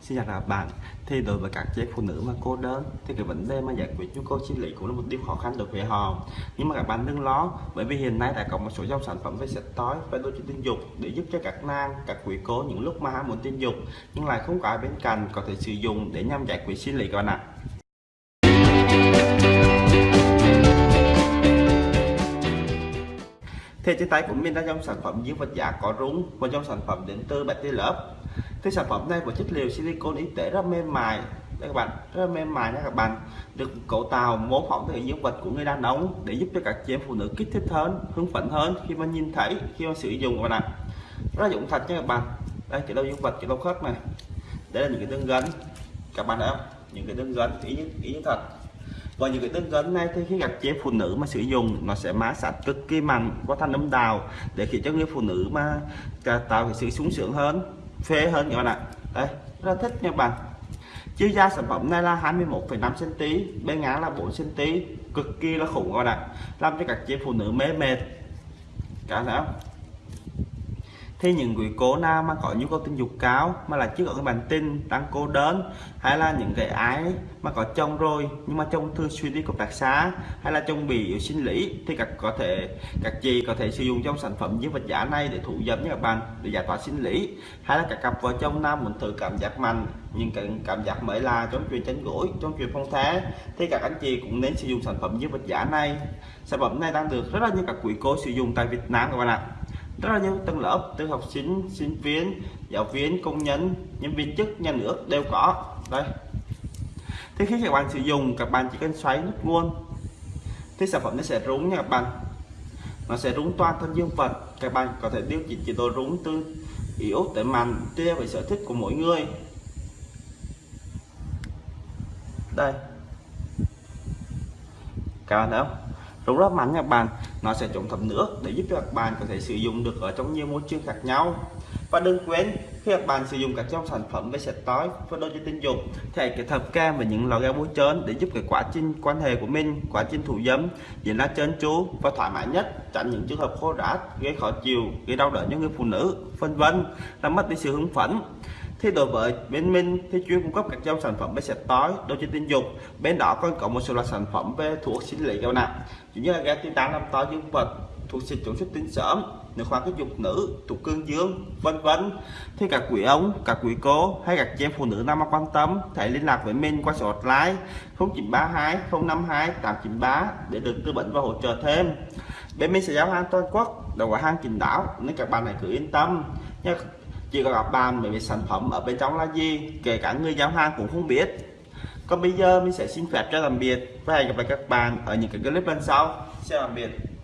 Xin chào các bạn. Thì đối với các chị phụ nữ mà cô đơn thì cái vấn đề mà giải quyết nhu cầu sinh lý cũng là một điều khó khăn đối với họ. Nhưng mà các bạn đừng lo, bởi vì hiện nay đã có một số dòng sản phẩm về sạch tối và đôi tình dục để giúp cho các nàng, các quý cô những lúc mà ham muốn tình dục, nhưng lại không có ai bên cạnh có thể sử dụng để nhằm giải quyết sinh lý các bạn ạ. Thì trên tay của mình là dòng sản phẩm dưới vật giả có rúng và dòng sản phẩm đến từ Betty Love cái sản phẩm này của chất liệu silicon y tế rất mềm mại. Đây các bạn rất mềm mại nha các bạn. Được cấu tạo mô phỏng từ dương vật của người đàn ông để giúp cho các chị em phụ nữ kích thích hơn hứng phấn hơn khi mà nhìn thấy khi mà sử dụng các bạn ạ. Rất dụng thật nha các bạn. Đây chỉ đâu dương vật chỉ đâu khớp này. Đây là những cái đơn gân. Các bạn thấy không? Những cái đơn gân ý như, ý như thật. Và những cái đơn gấn này thì khi gặp chế phụ nữ mà sử dụng nó sẽ má sạch cực kỳ mạnh có thanh âm đào để khiến cho người phụ nữ mà à, tạo cái sự sung sướng hơn phê hơn các bạn ạ. Đây rất thích nha bạn. Chiều dài sản phẩm này là 21,5 cm bên ngang là 4 cm cực kỳ là khủng các bạn ạ. Làm cho các chị phụ nữ mê mệt. Cả não thì những quý cô nào mà có nhu cầu tình dục cao mà là chưa có cái bản tin đang cô đơn, hay là những cái ái mà có chồng rồi, nhưng mà chồng thường xuyên đi cục đặc xa hay là chồng bị yếu sinh lý, thì các có thể, các chị có thể sử dụng trong sản phẩm dương vật giả này để thủ dâm nha các bạn, để giải tỏa sinh lý. Hay là các cặp vợ chồng nam muốn thử cảm giác mạnh, nhưng cái cảm giác mới là trong chuyện tránh gối, trong chuyện phong thế thì các anh chị cũng nên sử dụng sản phẩm dương vật giả này. Sản phẩm này đang được rất là nhiều các quý cô sử dụng tại Việt Nam các bạn ạ rất là nhiều tầng lớp từ học sinh sinh viên, giáo viên, công nhân nhân viên chức, nhà nước đều có. Đây. Thì khi các bạn sử dụng, các bạn chỉ cần xoáy nút nguồn. Thì sản phẩm nó sẽ rúng nha các bạn. Nó sẽ rúng toàn thân dương vật. Các bạn có thể điều chỉnh chế độ rúng từ yếu tới mạnh, tùy với sở thích của mỗi người. Đây. Các bạn thấy không? Rung rất mạnh các bạn. Nó sẽ chống thấm nước để giúp cho các bạn có thể sử dụng được ở trong nhiều môi trường khác nhau và đừng quên, khi các bạn sử dụng các trong sản phẩm về sạch tối và đôi cho tình dục, thì hãy kết hợp kem và những lò ga bôi trơn để giúp cái quá trình quan hệ của mình, quá trình thủ dâm diễn ra trơn tru và thoải mái nhất, tránh những trường hợp khô rát, gây khó chịu, gây đau đớn cho người phụ nữ, vân vân, làm mất đi sự hứng phấn. Thì đối với bên mình, thì chuyên cung cấp các dòng sản phẩm về sạch tối đồ chơi tình dục. Bên đó còn có một số loại sản phẩm về thuốc sinh lý cao nặng như là gas titan làm to dương vật thuộc xịt chống xuất tinh sớm nữ khoa kích dục nữ, thuộc cương dương, vân vân. Thì các quý ông các quý cô, hay các chị em phụ nữ nam quan tâm hãy liên lạc với mình qua số hotline 0932 052 893 để được tư vấn và hỗ trợ thêm. Bên mình sẽ giao hàng toàn quốc, đầu quả hàng trình đảo, nên các bạn hãy cứ yên tâm. Nha chỉ có gặp bạn về sản phẩm ở bên trong là gì, kể cả người giao hàng cũng không biết. Còn bây giờ mình sẽ xin phép cho tạm biệt và hẹn gặp lại các bạn ở những cái clip lần sau. Xin tạm biệt.